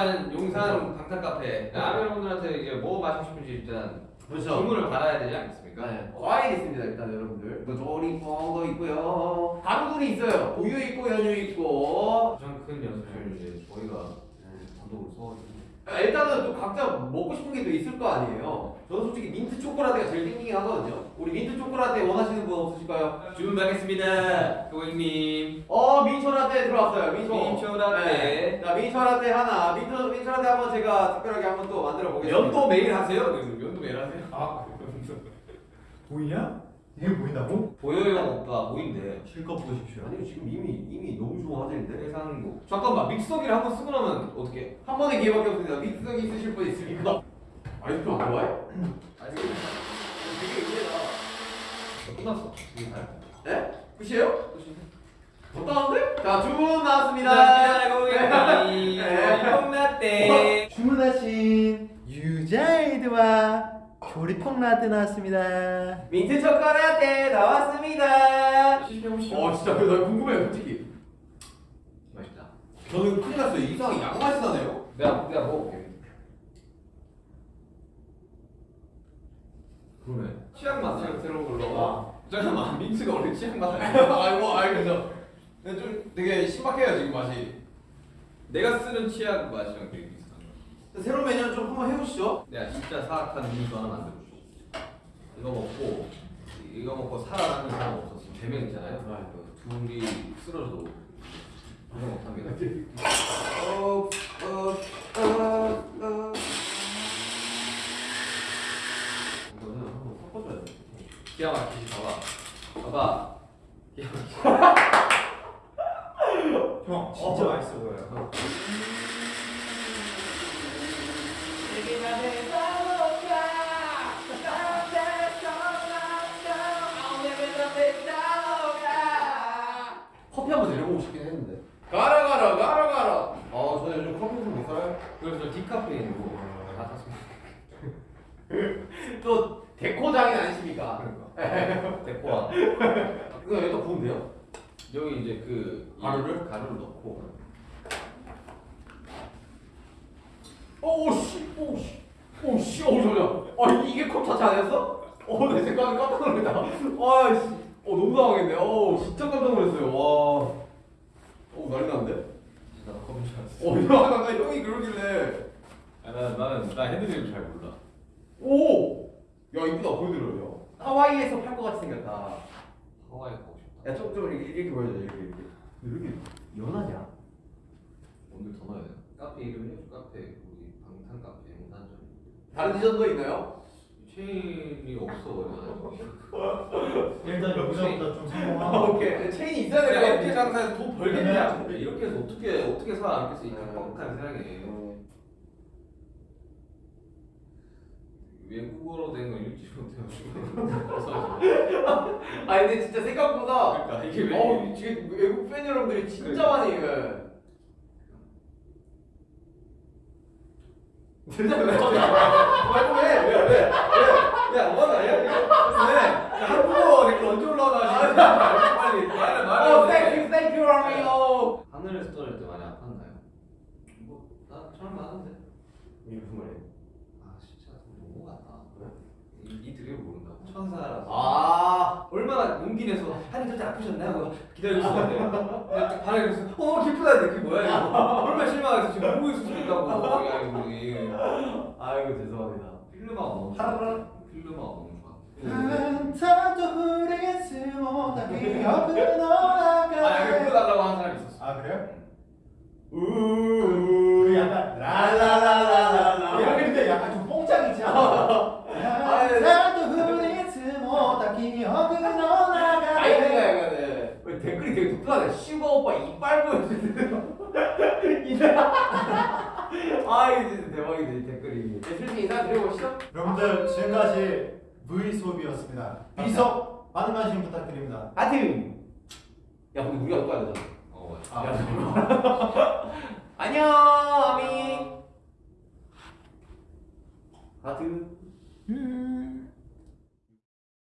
용산 용산 방탄 카페 여러분들한테 이제 뭐 마시고 싶은지 일단 그렇죠. 주문을 받아야 되지 않겠습니까? 네. 과일 있습니다 일단 여러분들. 뭐 조리뽕도 있고요. 가루들이 있어요. 우유 있고 연유 있고. 가장 큰 연습은 이제 저희가 단독으로 써가지고 아, 일단은 또 각자 먹고 싶은 게 또 있을 거 아니에요. 저는 솔직히 민트 초코라떼가 제일 땡기긴 하거든요. 우리 민트 초코라떼 원하시는 분 없으실까요? 주문 받겠습니다 고객님 어 민초라떼 들어왔어요. 민초. 민초라떼. 네. 자 민초라떼 하나. 민초 민초라떼 한번 제가 특별하게 한번 또 만들어 보겠습니다. 연도 매일 하세요? 연도 매일 하세요? 아 보이냐? 이게 보인다고? 보여요 오빠 보인대 실컷 보십시오. 아니요 지금 이미 이미 좋아하시는데. 해상도 잠깐만 믹서기를 한 번 쓰고 나면 어떻게 한 번의 기회밖에 없습니다. 믹서기 쓰실 분 있습니까? 아이스크림 안 좋아해? 아직 되게 의외다. 끝났어 네? 끝이에요? 못하는데? 자 주문 나왔습니다. 네. 콩라떼 주문하신 유자이드와 조리퐁 라떼 나왔습니다. 민트 초코 라떼 나왔습니다. 시식해보시죠 어 진짜 나 궁금해요 솔직히. 저는 큰일 났어요. 이상하게 양맛이 나네요. 내가 내가 먹어볼게 그러네. 치약 맛 새로 새로운 걸로 아. 잠깐만 민트가 원래 치약 맛 아이고 알겠어. 근데 좀 되게 신박해요 지금 맛이. 내가 쓰는 치약 맛이랑 되게 비슷한 거 새로운 메뉴는 좀 한번 해보시죠. 내가 진짜 사악한 음료수 하나 만들어줄게 이거 먹고 이거 먹고 살아남는 사람 없었어 세명 있잖아요 그 둘이 쓰러져도 방송 못합니다 어, 어, 어, 어. 기가 막히지 봐봐 봐봐 기가 막히지 형 진짜 맛있어 보여요. 저는 요즘 좀못 살아요. 그래서 디카페인으로 다 탔습니다 또 데코 장인 아니십니까? 그러니까 데코아 이거 여기다 부으면 돼요? 여기 이제 그이 가루를? 가루를 넣고 오씨 오씨 오씨 오 저려. 아 이게 컵 자체 아니었어? 어내 생각에 깜짝 놀랐다. 아씨 어 너무 당황했네. 어 진짜 깜짝 놀랐어요. 와. 어 난리 났는데? 어 나 형이 그러길래. 아, 나, 나는 나 핸드크림 잘 몰라 오! 야 이쁘다 보여드려요 하와이에서 팔 것 같이 생겼다 하와이 가고 싶다 야 좀 좀 이렇게, 이렇게 보여줘 이렇게 이렇게 왜 이렇게 연하냐? 오늘 더 넣어야 돼 카페 이름이 카페 우리 방탄 카페 용산점 다른 디저트도 있나요? 체인이 없어 일단 여기서부터 좀 아, 성공하고. 오케이. 체인이 있어야 내가 될것 이렇게 장사해서 돈 벌겠냐? 이렇게 해서 어떻게 어떻게 살아남겠어 이 뻑뻑한 세상에 외국어로 된거 읽지 못해가지고. 그래서 아 근데 진짜 생각보다 그러니까 이게 왜 어 지금 외국 팬 여러분들이 진짜 많이 예. 진짜 왜? 말좀 해! 왜? 왜? 왜? 야 뭐하는 아니야? 왜? 한국어 이렇게 언제 올라가지? 빨리 말해 어, 말해. Thank you, thank you, 라미오. 하늘에서 떨어질 때 많이 아팠나요? 뭐나 처음 이게 무슨 말이에요? 아 진짜. 너무 같다. 이, 이 드립을 모른다고 천사라서. 아, 얼마나 용기 내서 하늘 진짜 아프셨나요? 기다리고 있었는데. 반응을 해서 어 기쁘다는데 그게 뭐야 이거? 얼마나 실망해서 지금 보고 있을 수도 있다고. 야 이거 우리 아이고 죄송합니다. 필름아가 너무 하라라. 필름아 아. 여기 불러달라고 하는 사람이 있었어 아 그래요? 우. 그 약간 라라라라라라 이렇게 근데 약간 좀 뽕짝이지 않아? 한탄도 후리스 못하기 기억은 약간. 왜 댓글이 되게 독특하네. 슈가 오빠 이빨 보여주세요. 아 진짜 대박이네 이 댓글이. 네, 슬슬 인사 드려보시죠. 여러분들 지금까지 V 수업이었습니다. 비석 많은 관심 부탁드립니다. 하트. 야 근데 우리가 또 알잖아. 어 아, 야, 안녕